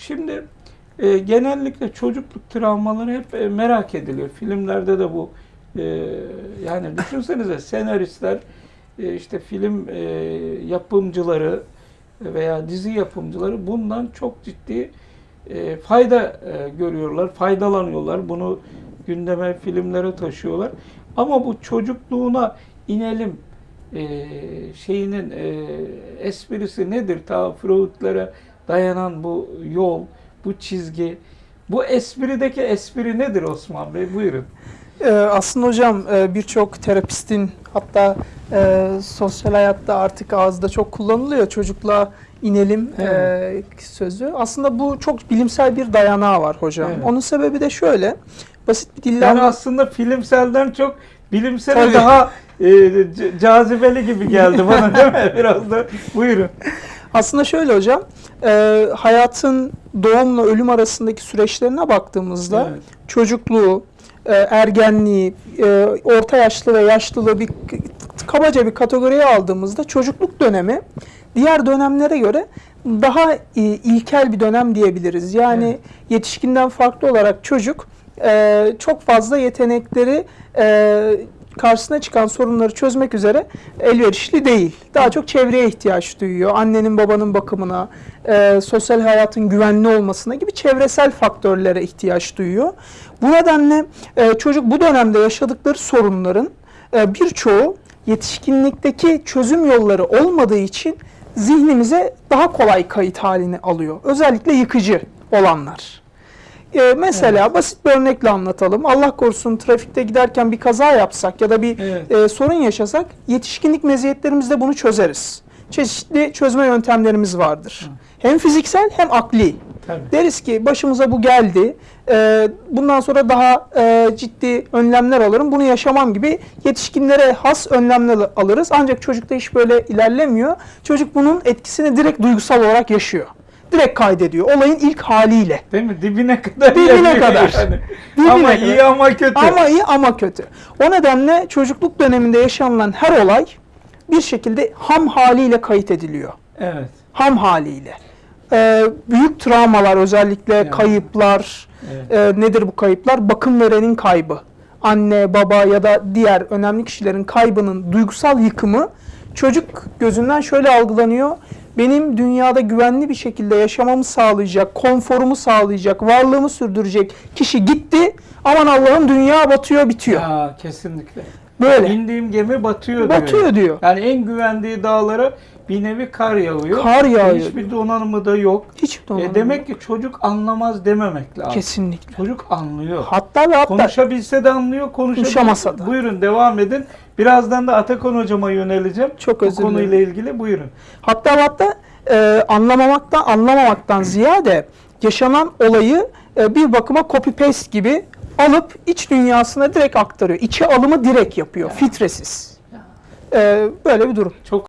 Şimdi e, genellikle çocukluk travmaları hep e, merak ediliyor. Filmlerde de bu e, yani düşünsenize senaristler e, işte film e, yapımcıları veya dizi yapımcıları bundan çok ciddi e, fayda e, görüyorlar, faydalanıyorlar. Bunu gündeme, filmlere taşıyorlar. Ama bu çocukluğuna inelim e, şeyinin e, esprisi nedir? Ta Freud'lara dayanan bu yol, bu çizgi. Bu esprideki espri nedir Osman Bey? Buyurun. Ee, aslında hocam e, birçok terapistin hatta e, sosyal hayatta artık ağızda çok kullanılıyor çocukla inelim e, sözü. Aslında bu çok bilimsel bir dayanağı var hocam. Evet. Onun sebebi de şöyle. Basit bir dille Yani aslında filmselden çok bilimsel daha e, cazibeli gibi geldi bana değil mi? Biraz da buyurun. Aslında şöyle hocam. e, hayatın doğumla ölüm arasındaki süreçlerine baktığımızda Evet. çocukluğu, e, ergenliği, e, orta yaşlı ve yaşlılığı bir kabaca bir kategoriye aldığımızda çocukluk dönemi diğer dönemlere göre daha e, ilkel bir dönem diyebiliriz. Yani Evet. yetişkinden farklı olarak çocuk e, çok fazla yetenekleri e, karşısına çıkan sorunları çözmek üzere elverişli değil. Daha çok çevreye ihtiyaç duyuyor. Annenin babanın bakımına, e, sosyal hayatın güvenli olmasına gibi çevresel faktörlere ihtiyaç duyuyor. Bu nedenle e, çocuk bu dönemde yaşadıkları sorunların e, birçoğu yetişkinlikteki çözüm yolları olmadığı için zihnimize daha kolay kayıt halini alıyor. Özellikle yıkıcı olanlar. E, mesela basit bir örnekle anlatalım. Allah korusun trafikte giderken bir kaza yapsak ya da bir Evet. e, sorun yaşasak yetişkinlik meziyetlerimizde bunu çözeriz. Çeşitli çözme yöntemlerimiz vardır. Hem fiziksel hem akli. Tabii. Deriz ki başımıza bu geldi. e, bundan sonra daha e, ciddi önlemler alırım. Bunu yaşamam gibi yetişkinlere has önlemler alırız. Ancak çocukta iş böyle ilerlemiyor. Çocuk bunun etkisini direkt duygusal olarak yaşıyor. Direkt kaydediyor. Olayın ilk haliyle. Değil mi? Dibine kadar. Dibine kadar. yani. Dibine ama kadar. iyi ama kötü. Ama iyi ama kötü. O nedenle çocukluk döneminde yaşanılan her olay bir şekilde ham haliyle kayıt ediliyor. Evet. Ham haliyle. Ee, büyük travmalar özellikle Yani. kayıplar, evet. e, nedir bu kayıplar? Bakım verenin kaybı. Anne, baba ya da diğer önemli kişilerin kaybının duygusal yıkımı çocuk gözünden şöyle algılanıyor. Benim dünyada güvenli bir şekilde yaşamamı sağlayacak, konforumu sağlayacak, varlığımı sürdürecek kişi gitti. Aman Allah'ım dünya batıyor, bitiyor. Ya, kesinlikle. Böyle. İndiğim gemi batıyor, Batıyor diyor. diyor. Yani en güvendiği dağlara bir nevi kar yağıyor. Kar yağıyor. Hiçbir donanımı da yok. Hiç E, donanım demek ki çocuk anlamaz dememek lazım. kesinlikle. Çocuk anlıyor. Hatta ve hatta Konuşabilse de anlıyor, Konuşamasa da. Buyurun devam edin. Birazdan da Atakan hocama yöneleceğim. Çok Bu özür dilerim. konuyla ilgili buyurun. Hatta hatta e, anlamamaktan anlamamaktan ziyade yaşanan olayı e, bir bakıma copy paste gibi alıp iç dünyasına direkt aktarıyor. İçe alımı direkt yapıyor, filtresiz. E, böyle bir durum. Çok